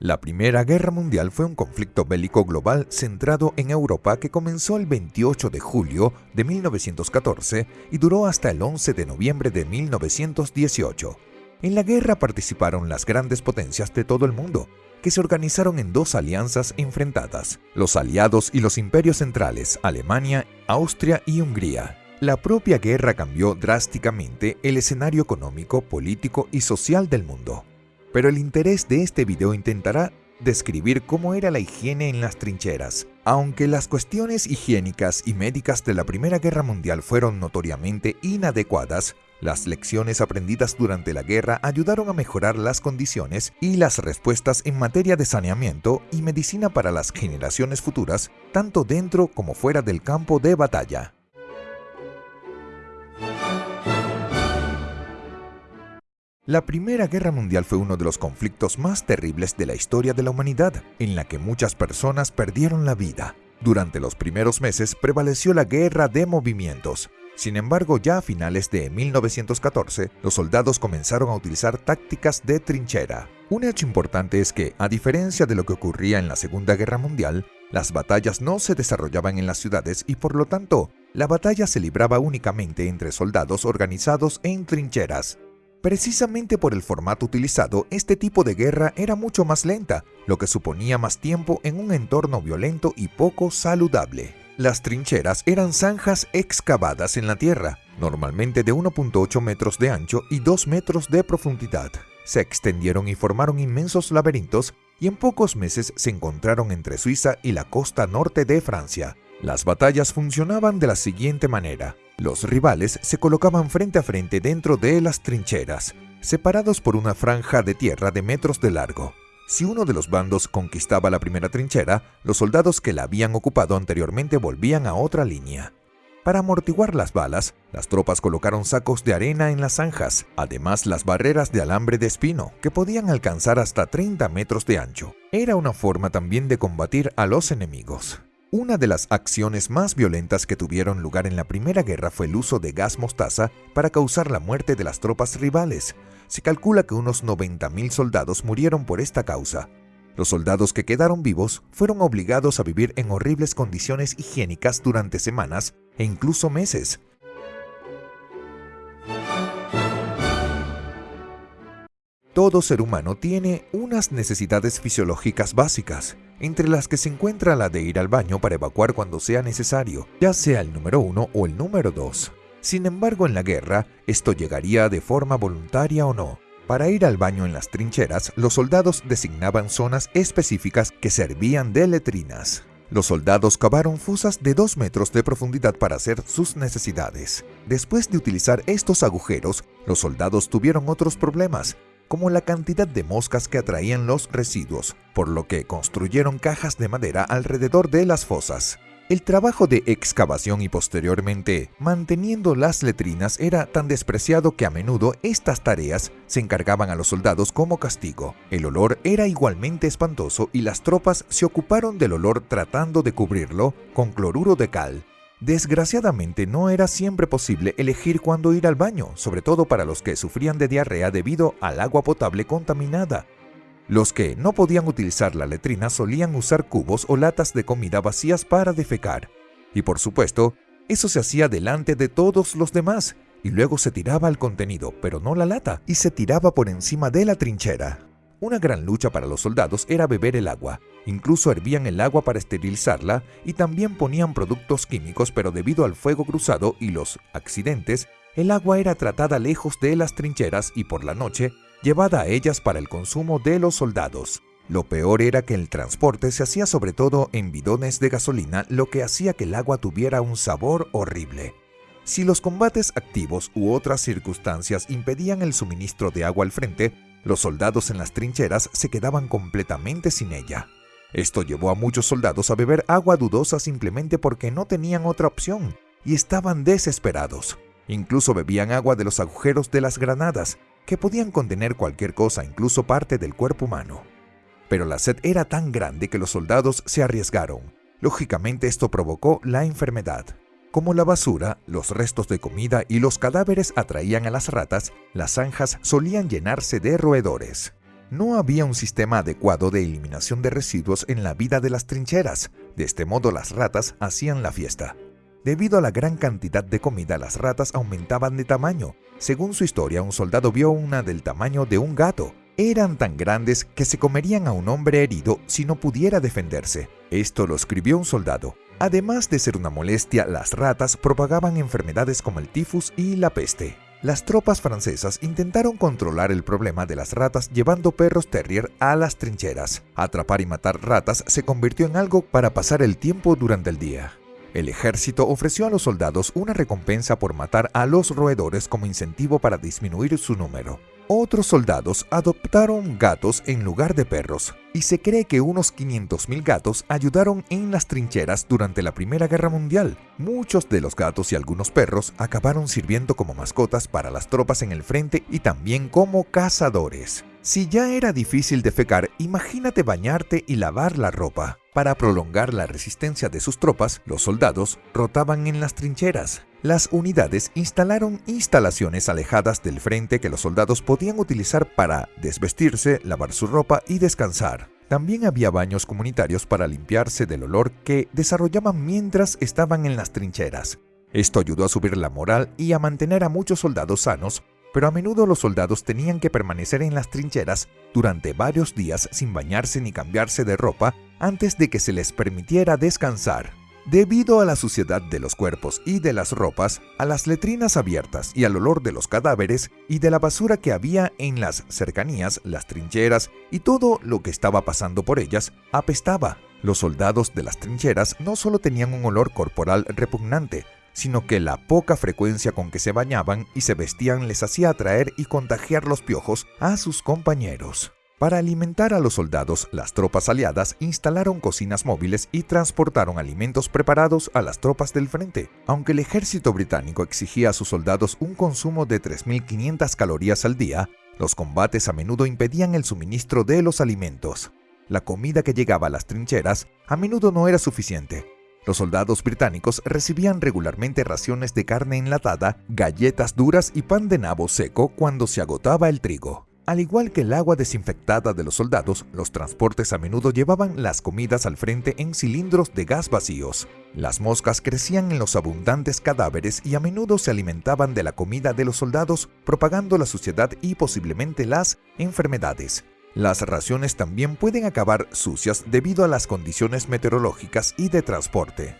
La Primera Guerra Mundial fue un conflicto bélico global centrado en Europa que comenzó el 28 de julio de 1914 y duró hasta el 11 de noviembre de 1918. En la guerra participaron las grandes potencias de todo el mundo, que se organizaron en dos alianzas enfrentadas, los aliados y los imperios centrales, Alemania, Austria y Hungría. La propia guerra cambió drásticamente el escenario económico, político y social del mundo pero el interés de este video intentará describir cómo era la higiene en las trincheras. Aunque las cuestiones higiénicas y médicas de la Primera Guerra Mundial fueron notoriamente inadecuadas, las lecciones aprendidas durante la guerra ayudaron a mejorar las condiciones y las respuestas en materia de saneamiento y medicina para las generaciones futuras, tanto dentro como fuera del campo de batalla. La Primera Guerra Mundial fue uno de los conflictos más terribles de la historia de la humanidad, en la que muchas personas perdieron la vida. Durante los primeros meses prevaleció la guerra de movimientos. Sin embargo, ya a finales de 1914, los soldados comenzaron a utilizar tácticas de trinchera. Un hecho importante es que, a diferencia de lo que ocurría en la Segunda Guerra Mundial, las batallas no se desarrollaban en las ciudades y por lo tanto, la batalla se libraba únicamente entre soldados organizados en trincheras. Precisamente por el formato utilizado, este tipo de guerra era mucho más lenta, lo que suponía más tiempo en un entorno violento y poco saludable. Las trincheras eran zanjas excavadas en la tierra, normalmente de 1.8 metros de ancho y 2 metros de profundidad. Se extendieron y formaron inmensos laberintos y en pocos meses se encontraron entre Suiza y la costa norte de Francia. Las batallas funcionaban de la siguiente manera. Los rivales se colocaban frente a frente dentro de las trincheras, separados por una franja de tierra de metros de largo. Si uno de los bandos conquistaba la primera trinchera, los soldados que la habían ocupado anteriormente volvían a otra línea. Para amortiguar las balas, las tropas colocaron sacos de arena en las zanjas, además las barreras de alambre de espino, que podían alcanzar hasta 30 metros de ancho. Era una forma también de combatir a los enemigos. Una de las acciones más violentas que tuvieron lugar en la Primera Guerra fue el uso de gas mostaza para causar la muerte de las tropas rivales. Se calcula que unos 90.000 soldados murieron por esta causa. Los soldados que quedaron vivos fueron obligados a vivir en horribles condiciones higiénicas durante semanas e incluso meses. Todo ser humano tiene unas necesidades fisiológicas básicas, entre las que se encuentra la de ir al baño para evacuar cuando sea necesario, ya sea el número 1 o el número 2. Sin embargo, en la guerra, esto llegaría de forma voluntaria o no. Para ir al baño en las trincheras, los soldados designaban zonas específicas que servían de letrinas. Los soldados cavaron fosas de 2 metros de profundidad para hacer sus necesidades. Después de utilizar estos agujeros, los soldados tuvieron otros problemas, como la cantidad de moscas que atraían los residuos, por lo que construyeron cajas de madera alrededor de las fosas. El trabajo de excavación y posteriormente manteniendo las letrinas era tan despreciado que a menudo estas tareas se encargaban a los soldados como castigo. El olor era igualmente espantoso y las tropas se ocuparon del olor tratando de cubrirlo con cloruro de cal, Desgraciadamente no era siempre posible elegir cuándo ir al baño, sobre todo para los que sufrían de diarrea debido al agua potable contaminada. Los que no podían utilizar la letrina solían usar cubos o latas de comida vacías para defecar. Y por supuesto, eso se hacía delante de todos los demás, y luego se tiraba el contenido, pero no la lata, y se tiraba por encima de la trinchera. Una gran lucha para los soldados era beber el agua. Incluso hervían el agua para esterilizarla y también ponían productos químicos, pero debido al fuego cruzado y los accidentes, el agua era tratada lejos de las trincheras y por la noche llevada a ellas para el consumo de los soldados. Lo peor era que el transporte se hacía sobre todo en bidones de gasolina, lo que hacía que el agua tuviera un sabor horrible. Si los combates activos u otras circunstancias impedían el suministro de agua al frente, los soldados en las trincheras se quedaban completamente sin ella. Esto llevó a muchos soldados a beber agua dudosa simplemente porque no tenían otra opción y estaban desesperados. Incluso bebían agua de los agujeros de las granadas, que podían contener cualquier cosa, incluso parte del cuerpo humano. Pero la sed era tan grande que los soldados se arriesgaron. Lógicamente esto provocó la enfermedad. Como la basura, los restos de comida y los cadáveres atraían a las ratas, las zanjas solían llenarse de roedores. No había un sistema adecuado de eliminación de residuos en la vida de las trincheras. De este modo las ratas hacían la fiesta. Debido a la gran cantidad de comida, las ratas aumentaban de tamaño. Según su historia, un soldado vio una del tamaño de un gato. Eran tan grandes que se comerían a un hombre herido si no pudiera defenderse. Esto lo escribió un soldado. Además de ser una molestia, las ratas propagaban enfermedades como el tifus y la peste. Las tropas francesas intentaron controlar el problema de las ratas llevando perros terrier a las trincheras. Atrapar y matar ratas se convirtió en algo para pasar el tiempo durante el día. El ejército ofreció a los soldados una recompensa por matar a los roedores como incentivo para disminuir su número. Otros soldados adoptaron gatos en lugar de perros, y se cree que unos 500.000 gatos ayudaron en las trincheras durante la Primera Guerra Mundial. Muchos de los gatos y algunos perros acabaron sirviendo como mascotas para las tropas en el frente y también como cazadores. Si ya era difícil defecar, imagínate bañarte y lavar la ropa. Para prolongar la resistencia de sus tropas, los soldados rotaban en las trincheras. Las unidades instalaron instalaciones alejadas del frente que los soldados podían utilizar para desvestirse, lavar su ropa y descansar. También había baños comunitarios para limpiarse del olor que desarrollaban mientras estaban en las trincheras. Esto ayudó a subir la moral y a mantener a muchos soldados sanos pero a menudo los soldados tenían que permanecer en las trincheras durante varios días sin bañarse ni cambiarse de ropa antes de que se les permitiera descansar. Debido a la suciedad de los cuerpos y de las ropas, a las letrinas abiertas y al olor de los cadáveres y de la basura que había en las cercanías, las trincheras y todo lo que estaba pasando por ellas, apestaba. Los soldados de las trincheras no solo tenían un olor corporal repugnante, sino que la poca frecuencia con que se bañaban y se vestían les hacía atraer y contagiar los piojos a sus compañeros. Para alimentar a los soldados, las tropas aliadas instalaron cocinas móviles y transportaron alimentos preparados a las tropas del frente. Aunque el ejército británico exigía a sus soldados un consumo de 3.500 calorías al día, los combates a menudo impedían el suministro de los alimentos. La comida que llegaba a las trincheras a menudo no era suficiente, los soldados británicos recibían regularmente raciones de carne enlatada, galletas duras y pan de nabo seco cuando se agotaba el trigo. Al igual que el agua desinfectada de los soldados, los transportes a menudo llevaban las comidas al frente en cilindros de gas vacíos. Las moscas crecían en los abundantes cadáveres y a menudo se alimentaban de la comida de los soldados, propagando la suciedad y posiblemente las enfermedades. Las raciones también pueden acabar sucias debido a las condiciones meteorológicas y de transporte.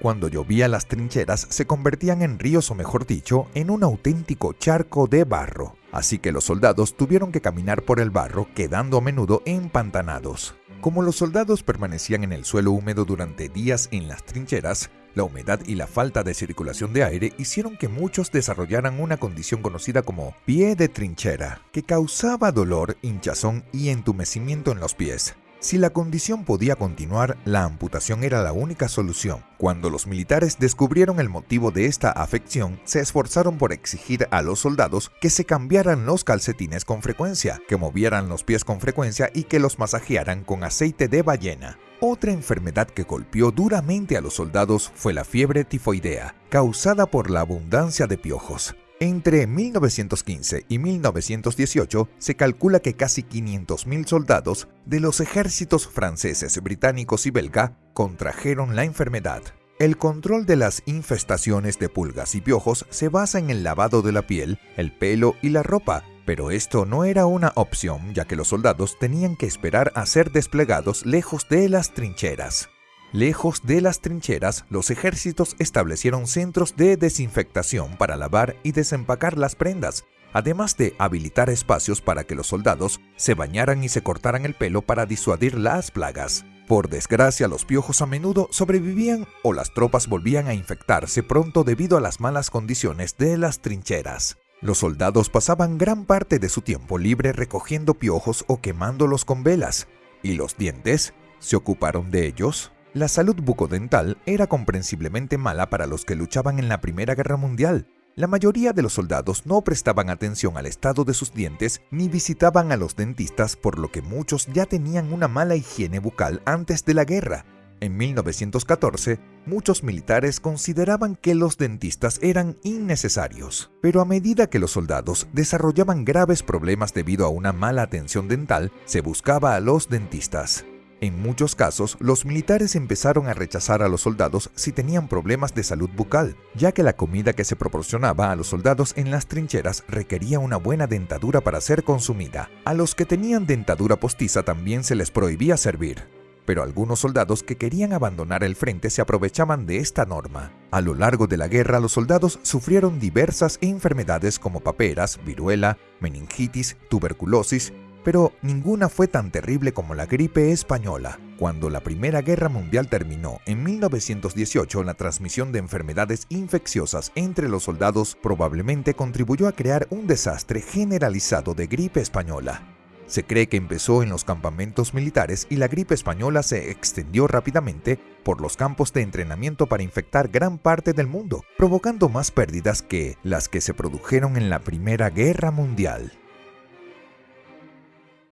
Cuando llovía las trincheras se convertían en ríos o mejor dicho, en un auténtico charco de barro, así que los soldados tuvieron que caminar por el barro quedando a menudo empantanados. Como los soldados permanecían en el suelo húmedo durante días en las trincheras, la humedad y la falta de circulación de aire hicieron que muchos desarrollaran una condición conocida como pie de trinchera, que causaba dolor, hinchazón y entumecimiento en los pies. Si la condición podía continuar, la amputación era la única solución. Cuando los militares descubrieron el motivo de esta afección, se esforzaron por exigir a los soldados que se cambiaran los calcetines con frecuencia, que movieran los pies con frecuencia y que los masajearan con aceite de ballena. Otra enfermedad que golpeó duramente a los soldados fue la fiebre tifoidea, causada por la abundancia de piojos. Entre 1915 y 1918 se calcula que casi 500.000 soldados de los ejércitos franceses, británicos y belga contrajeron la enfermedad. El control de las infestaciones de pulgas y piojos se basa en el lavado de la piel, el pelo y la ropa, pero esto no era una opción ya que los soldados tenían que esperar a ser desplegados lejos de las trincheras. Lejos de las trincheras, los ejércitos establecieron centros de desinfectación para lavar y desempacar las prendas, además de habilitar espacios para que los soldados se bañaran y se cortaran el pelo para disuadir las plagas. Por desgracia, los piojos a menudo sobrevivían o las tropas volvían a infectarse pronto debido a las malas condiciones de las trincheras. Los soldados pasaban gran parte de su tiempo libre recogiendo piojos o quemándolos con velas. ¿Y los dientes? ¿Se ocuparon de ellos? La salud bucodental era comprensiblemente mala para los que luchaban en la Primera Guerra Mundial. La mayoría de los soldados no prestaban atención al estado de sus dientes ni visitaban a los dentistas, por lo que muchos ya tenían una mala higiene bucal antes de la guerra. En 1914, muchos militares consideraban que los dentistas eran innecesarios, pero a medida que los soldados desarrollaban graves problemas debido a una mala atención dental, se buscaba a los dentistas. En muchos casos, los militares empezaron a rechazar a los soldados si tenían problemas de salud bucal, ya que la comida que se proporcionaba a los soldados en las trincheras requería una buena dentadura para ser consumida. A los que tenían dentadura postiza también se les prohibía servir pero algunos soldados que querían abandonar el frente se aprovechaban de esta norma. A lo largo de la guerra, los soldados sufrieron diversas enfermedades como paperas, viruela, meningitis, tuberculosis, pero ninguna fue tan terrible como la gripe española. Cuando la Primera Guerra Mundial terminó en 1918, la transmisión de enfermedades infecciosas entre los soldados probablemente contribuyó a crear un desastre generalizado de gripe española. Se cree que empezó en los campamentos militares y la gripe española se extendió rápidamente por los campos de entrenamiento para infectar gran parte del mundo, provocando más pérdidas que las que se produjeron en la Primera Guerra Mundial.